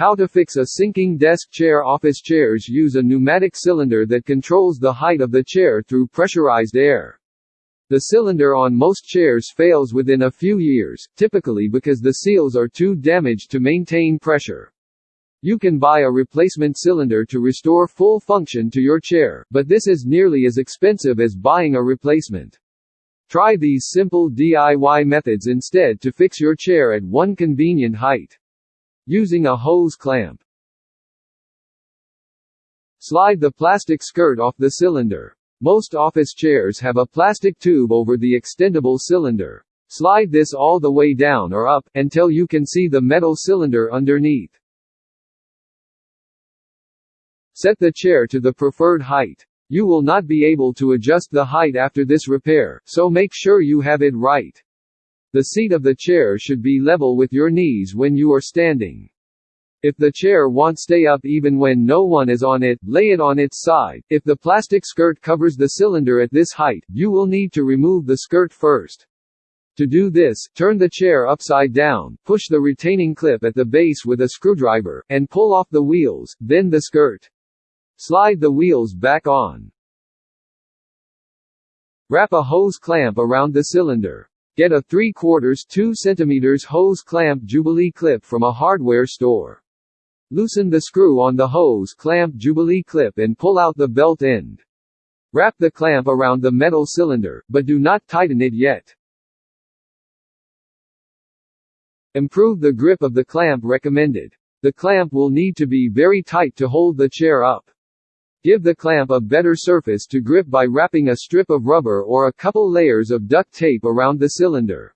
How to fix a sinking desk chair Office chairs use a pneumatic cylinder that controls the height of the chair through pressurized air. The cylinder on most chairs fails within a few years, typically because the seals are too damaged to maintain pressure. You can buy a replacement cylinder to restore full function to your chair, but this is nearly as expensive as buying a replacement. Try these simple DIY methods instead to fix your chair at one convenient height. Using a hose clamp. Slide the plastic skirt off the cylinder. Most office chairs have a plastic tube over the extendable cylinder. Slide this all the way down or up, until you can see the metal cylinder underneath. Set the chair to the preferred height. You will not be able to adjust the height after this repair, so make sure you have it right. The seat of the chair should be level with your knees when you are standing. If the chair won't stay up even when no one is on it, lay it on its side. If the plastic skirt covers the cylinder at this height, you will need to remove the skirt first. To do this, turn the chair upside down, push the retaining clip at the base with a screwdriver, and pull off the wheels, then the skirt. Slide the wheels back on. Wrap a hose clamp around the cylinder. Get a 3 quarters 2 cm hose clamp Jubilee clip from a hardware store. Loosen the screw on the hose clamp Jubilee clip and pull out the belt end. Wrap the clamp around the metal cylinder, but do not tighten it yet. Improve the grip of the clamp recommended. The clamp will need to be very tight to hold the chair up. Give the clamp a better surface to grip by wrapping a strip of rubber or a couple layers of duct tape around the cylinder.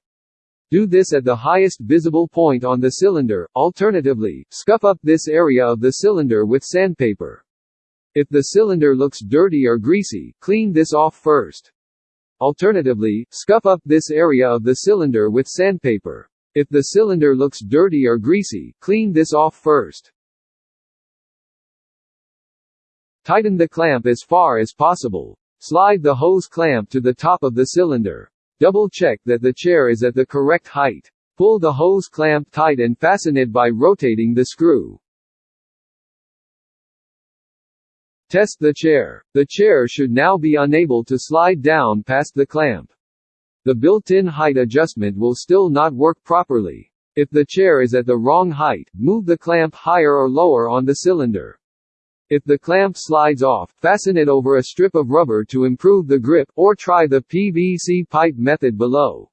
Do this at the highest visible point on the cylinder, alternatively, scuff up this area of the cylinder with sandpaper. If the cylinder looks dirty or greasy, clean this off first. Alternatively, scuff up this area of the cylinder with sandpaper. If the cylinder looks dirty or greasy, clean this off first. Tighten the clamp as far as possible. Slide the hose clamp to the top of the cylinder. Double check that the chair is at the correct height. Pull the hose clamp tight and fasten it by rotating the screw. Test the chair. The chair should now be unable to slide down past the clamp. The built-in height adjustment will still not work properly. If the chair is at the wrong height, move the clamp higher or lower on the cylinder. If the clamp slides off, fasten it over a strip of rubber to improve the grip, or try the PVC pipe method below.